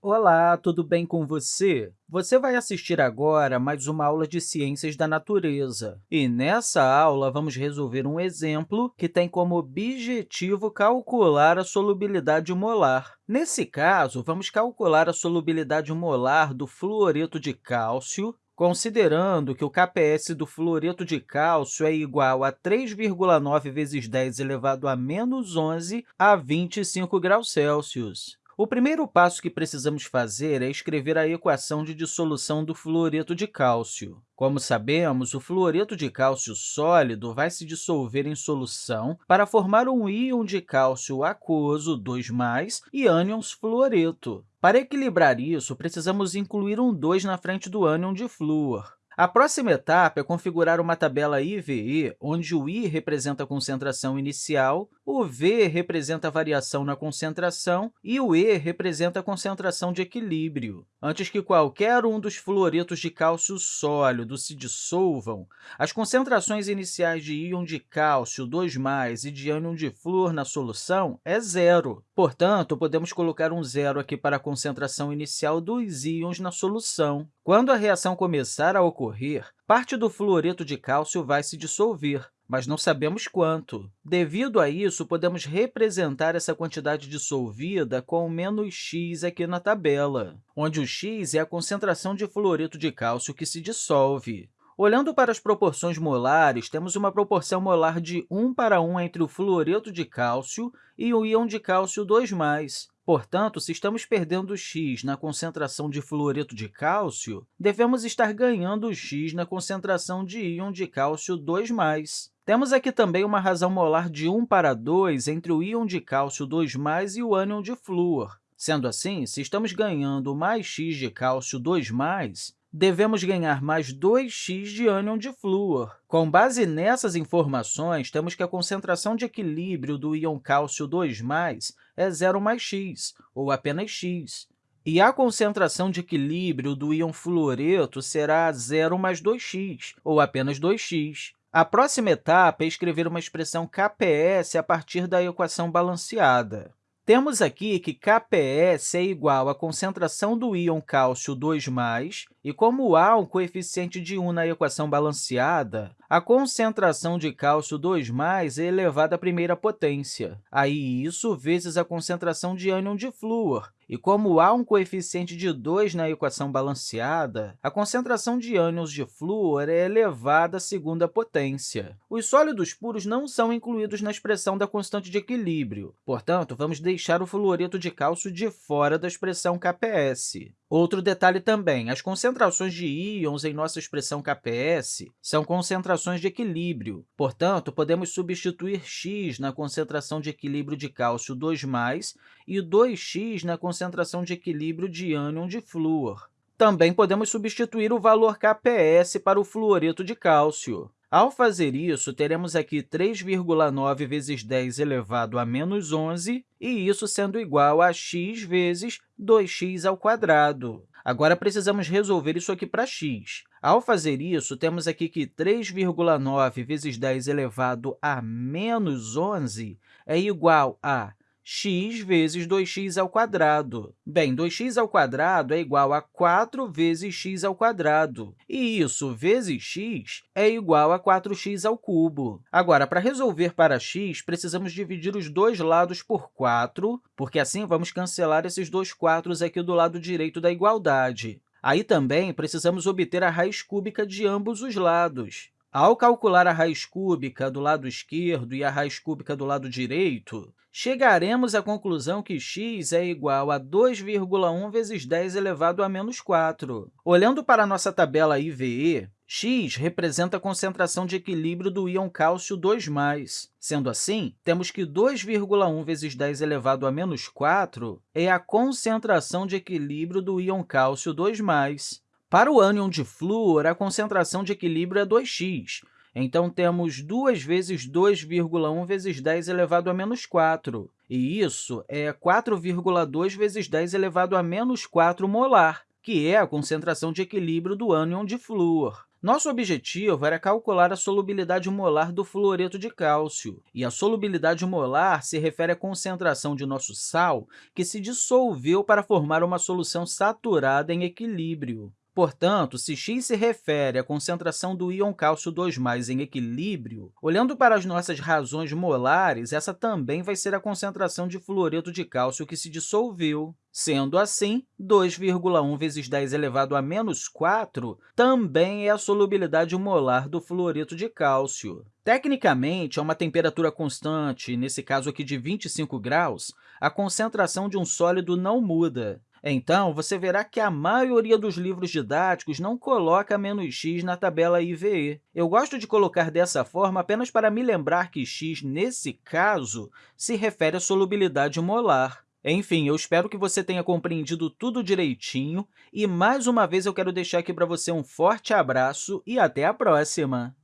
Olá, tudo bem com você? Você vai assistir agora mais uma aula de Ciências da Natureza. E nessa aula, vamos resolver um exemplo que tem como objetivo calcular a solubilidade molar. Nesse caso, vamos calcular a solubilidade molar do fluoreto de cálcio, considerando que o KPS do fluoreto de cálcio é igual a 3,9 vezes 10 elevado a menos 11 a 25 graus Celsius. O primeiro passo que precisamos fazer é escrever a equação de dissolução do fluoreto de cálcio. Como sabemos, o fluoreto de cálcio sólido vai se dissolver em solução para formar um íon de cálcio aquoso, 2+, e ânions fluoreto. Para equilibrar isso, precisamos incluir um 2 na frente do ânion de flúor. A próxima etapa é configurar uma tabela IVE, onde o I representa a concentração inicial, o V representa a variação na concentração e o E representa a concentração de equilíbrio. Antes que qualquer um dos fluoretos de cálcio sólido se dissolvam, as concentrações iniciais de íon de cálcio 2+, e de ânion de flúor na solução é zero. Portanto, podemos colocar um zero aqui para a concentração inicial dos íons na solução. Quando a reação começar a ocorrer, parte do fluoreto de cálcio vai se dissolver, mas não sabemos quanto. Devido a isso, podemos representar essa quantidade dissolvida com menos x aqui na tabela, onde o x é a concentração de fluoreto de cálcio que se dissolve. Olhando para as proporções molares, temos uma proporção molar de 1 para 1 entre o fluoreto de cálcio e o íon de cálcio 2+. Portanto, se estamos perdendo x na concentração de fluoreto de cálcio, devemos estar ganhando x na concentração de íon de cálcio 2+. Temos aqui também uma razão molar de 1 para 2 entre o íon de cálcio 2+, e o ânion de flúor. Sendo assim, se estamos ganhando mais x de cálcio 2+, devemos ganhar mais 2x de ânion de flúor. Com base nessas informações, temos que a concentração de equilíbrio do íon cálcio 2+, é 0 mais x, ou apenas x. E a concentração de equilíbrio do íon fluoreto será 0 mais 2x, ou apenas 2x. A próxima etapa é escrever uma expressão KPS a partir da equação balanceada. Temos aqui que KPS é igual à concentração do íon cálcio 2+, e como há um coeficiente de 1 na equação balanceada, a concentração de cálcio 2+, é elevada à primeira potência. Aí, isso vezes a concentração de ânion de flúor, e como há um coeficiente de 2 na equação balanceada, a concentração de ânions de flúor é elevada à segunda potência. Os sólidos puros não são incluídos na expressão da constante de equilíbrio. Portanto, vamos deixar o fluoreto de cálcio de fora da expressão KPS. Outro detalhe também, as concentrações de íons em nossa expressão KPS são concentrações de equilíbrio. Portanto, podemos substituir x na concentração de equilíbrio de cálcio 2+, e 2x na concentração de equilíbrio de ânion de flúor. Também podemos substituir o valor KPS para o fluoreto de cálcio. Ao fazer isso, teremos aqui 3,9 vezes 10 elevado a menos 11, e isso sendo igual a x vezes 2x ao quadrado. Agora, precisamos resolver isso aqui para x. Ao fazer isso, temos aqui que 3,9 vezes 10 elevado a menos 11 é igual a x vezes 2x ao quadrado. Bem, 2x ao quadrado é igual a 4 vezes x ao quadrado, e isso vezes x é igual a 4x ao cubo. Agora, para resolver para x, precisamos dividir os dois lados por 4, porque assim vamos cancelar esses dois 4 aqui do lado direito da igualdade. Aí também precisamos obter a raiz cúbica de ambos os lados. Ao calcular a raiz cúbica do lado esquerdo e a raiz cúbica do lado direito, chegaremos à conclusão que x é igual a 2,1 vezes 10 elevado a menos 4. Olhando para a nossa tabela IVE, x representa a concentração de equilíbrio do íon cálcio 2+. Sendo assim, temos que 2,1 vezes 10 elevado a menos 4 é a concentração de equilíbrio do íon cálcio 2+. Para o ânion de flúor, a concentração de equilíbrio é 2x, então temos 2 vezes 2,1 vezes 10 elevado a menos 4, e isso é 4,2 vezes 10 elevado a menos 4 molar, que é a concentração de equilíbrio do ânion de flúor. Nosso objetivo era calcular a solubilidade molar do fluoreto de cálcio, e a solubilidade molar se refere à concentração de nosso sal que se dissolveu para formar uma solução saturada em equilíbrio. Portanto, se x se refere à concentração do íon cálcio 2+, em equilíbrio, olhando para as nossas razões molares, essa também vai ser a concentração de fluoreto de cálcio que se dissolveu. Sendo assim, 2,1 vezes 10 elevado a menos 4 também é a solubilidade molar do fluoreto de cálcio. Tecnicamente, a uma temperatura constante, nesse caso aqui de 25 graus, a concentração de um sólido não muda. Então, você verá que a maioria dos livros didáticos não coloca menos x na tabela IVE. Eu gosto de colocar dessa forma apenas para me lembrar que x, nesse caso, se refere à solubilidade molar. Enfim, eu espero que você tenha compreendido tudo direitinho e, mais uma vez, eu quero deixar aqui para você um forte abraço e até a próxima!